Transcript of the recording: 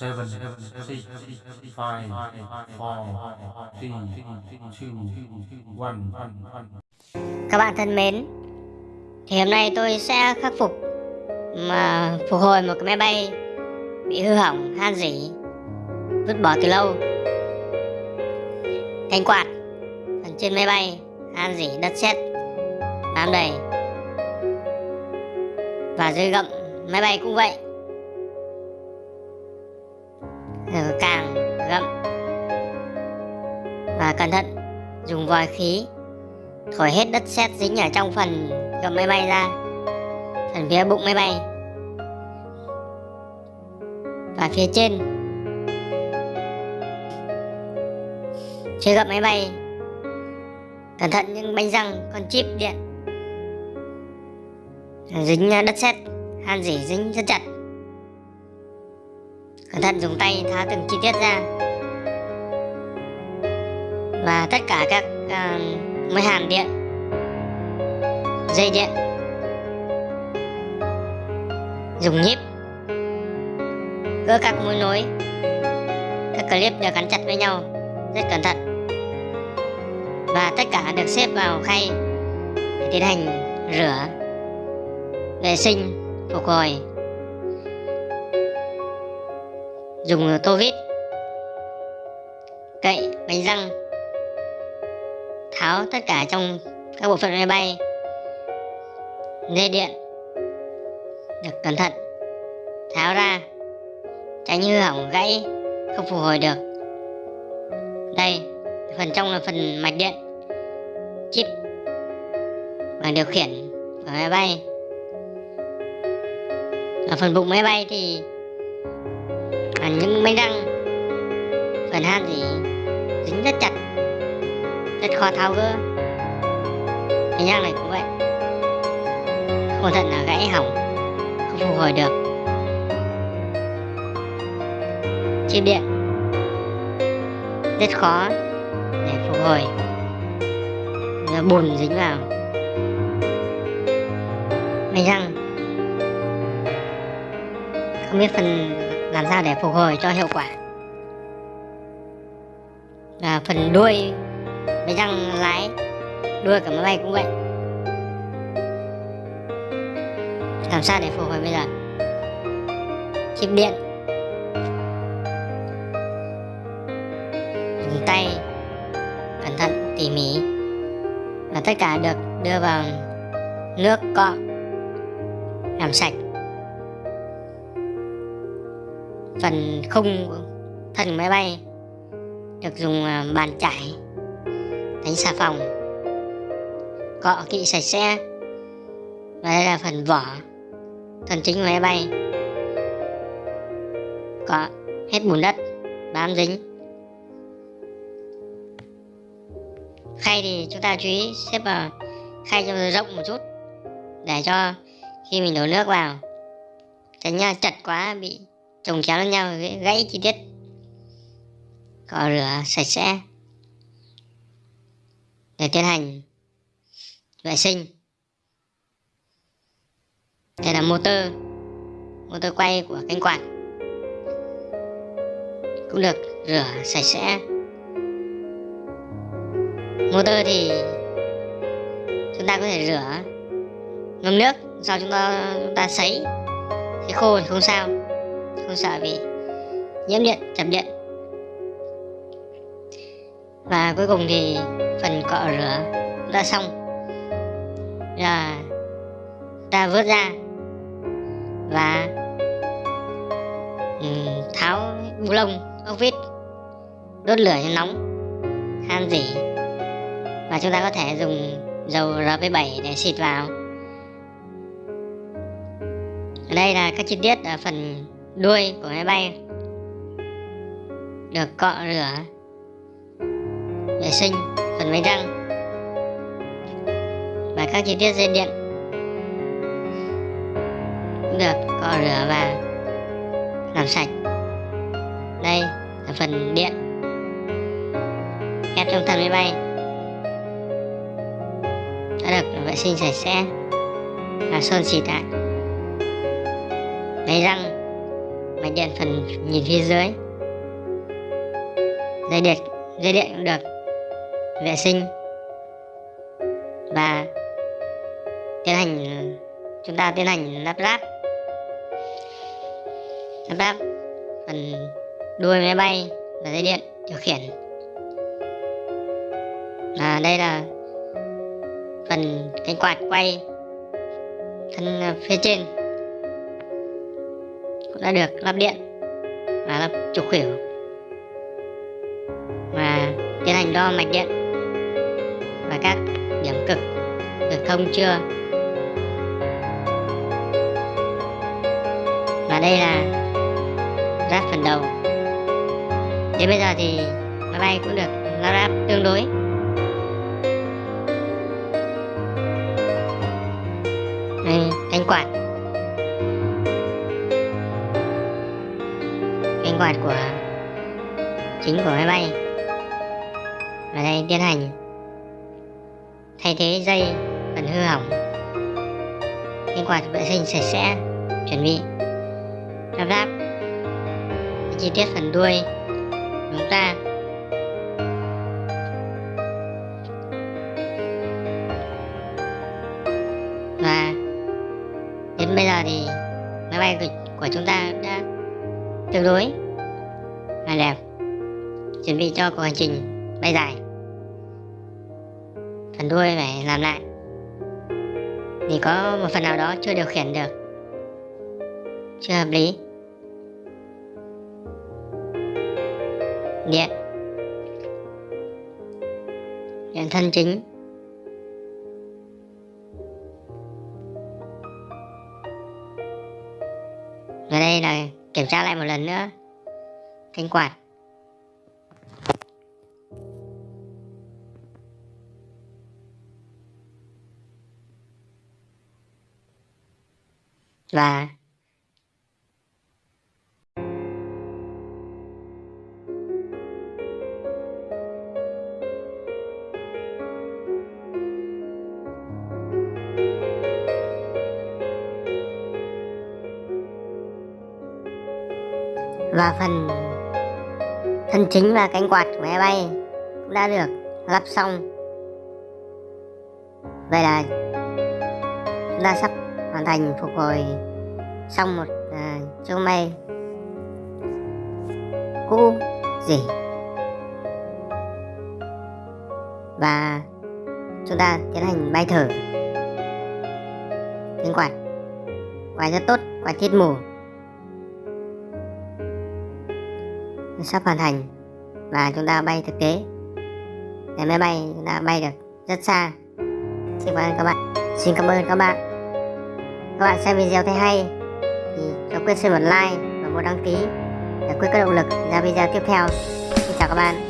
seven, six, five, four, three, two, one. Các bạn thân mến, thì hôm nay tôi sẽ khắc phục mà phục hồi một cái máy bay bị hư hỏng, han rỉ, vứt bỏ từ lâu. Cánh quạt phần trên máy bay han rỉ đất sét bám đầy và dưới gậm máy bay cũng vậy Ừ, càng gậm và cẩn thận, dùng vòi khí, thổi hết đất sét dính ở trong phần gầm máy bay ra, phần phía bụng máy bay. Và phía trên, phía gầm máy bay, cẩn thận những bánh răng, con chip điện. Dính đất sét, han dỉ dính rất chặt cẩn thận dùng tay tháo từng chi tiết ra. Và tất cả các ờ, uh, máy hàn điện dây điện dùng nhíp gỡ các mối nối các clip được gắn chặt với nhau rất cẩn thận. Và tất cả được xếp vào khay để tiến hành rửa vệ sinh phục hồi dùng tô vít. Cậy, bánh răng. Tháo tất cả trong các bộ phận máy bay. Dây điện. Được, cẩn thận. Tháo ra. Tránh hư hỏng gãy, không phục hồi được. Đây, phần trong là phần mạch điện. Chip. Và điều khiển của máy bay. Ở phần bụng máy bay thì nhưng những máy răng. Phần han thì dính rất chặt, rất khó tháo gỡ. Cái nhang này cũng vậy. Không thận là gãy hỏng, không phục hồi được. Chip điện. Rất khó để phục hồi. Bùn dính vào. Máy răng. Không biết phần làm sao để phục hồi cho hiệu quả? Và phần đuôi máy răng lái đuôi của máy bay cũng vậy. Làm sao để phục hồi bây giờ? Chip điện. Dùng tay, cẩn thận, tỉ mỉ. Và tất cả được đưa vào nước cọ. Làm sạch phần khung thân máy bay được dùng à, bàn chải, đánh xà phòng, cọ kỹ sạch sẽ. Và đây là phần vỏ thân chính máy bay. Cọ hết bùn đất, bám dính. Khay thì chúng ta chú ý, xếp vào khay cho rộng một chút, để cho khi mình đổ nước vào, tránh à, nha chặt quá, bị trồng chéo lên nhau, gãy chi tiết, cọ rửa sạch sẽ. Để tiến hành vệ sinh. Đây là motor motor quay của cánh quạt. Cũng được rửa sạch sẽ. Motor thì chúng ta có thể rửa ngâm nước sau chúng ta chúng ta sấy. Thì khô thì không sao không sợ bị nhiễm điện chập điện. Và cuối cùng thì phần cọ rửa đã xong. Là ta vớt ra và tháo bu lông, ốc vít, đốt lửa cho nóng han dỉ và chúng ta có thể dùng dầu RP7 để xịt vào. Ở đây là các chi tiết ở phần đuôi của máy bay được cọ rửa vệ sinh phần máy răng và các chi tiết dây điện được cọ rửa và làm sạch. Đây là phần điện ép trong thân máy bay đã được vệ sinh sạch sẽ và sơn xịt lại máy răng mạch điện phần nhìn phía dưới. Dây điện dây điện cũng được vệ sinh và tiến hành, chúng ta tiến hành lắp ráp. Lắp ráp phần đuôi máy bay và dây điện điều khiển. Và đây là phần cánh quạt quay thân à, phía trên cũng đã được, lắp điện. Và lắp trục khuỷu và tiến hành đo mạch điện. Và các điểm cực được thông chưa? Và đây là ráp phần đầu. Đến bây giờ thì máy bay cũng được lắp ráp tương đối. Đây, cánh quạt. Quạt của chính của máy bay. Và đây tiến hành thay thế dây phần hư hỏng. Cánh quạt vệ sinh sạch sẽ chuẩn bị lắp. Ráp chi tiết phần đuôi chúng ta. Và đến bây giờ thì máy bay của, của chúng ta đã tương đối và đẹp. Chuẩn bị cho cuộc hành trình bay dài. Phần đuôi phải làm lại. Vì có một phần nào đó chưa điều khiển được. Chưa hợp lý. Điện. Điện thân chính. Và đây là kiểm tra lại một lần nữa thanh quản và và phần thân chính và cánh quạt của máy bay cũng đã được lắp xong. Vậy là chúng ta sắp hoàn thành phục hồi xong một à, chiếc máy cũ gì. Và chúng ta tiến hành bay thử. Cánh quạt quạt rất tốt quạt thiết mù. Sắp hoàn thành và chúng ta bay thực tế. Để máy bay chúng ta bay được rất xa. Xin cảm ơn các bạn. Xin cảm ơn các bạn. Các bạn xem video thấy hay thì cho quyết xin một like và một đăng ký để quyết có động lực ra video tiếp theo. Xin chào các bạn.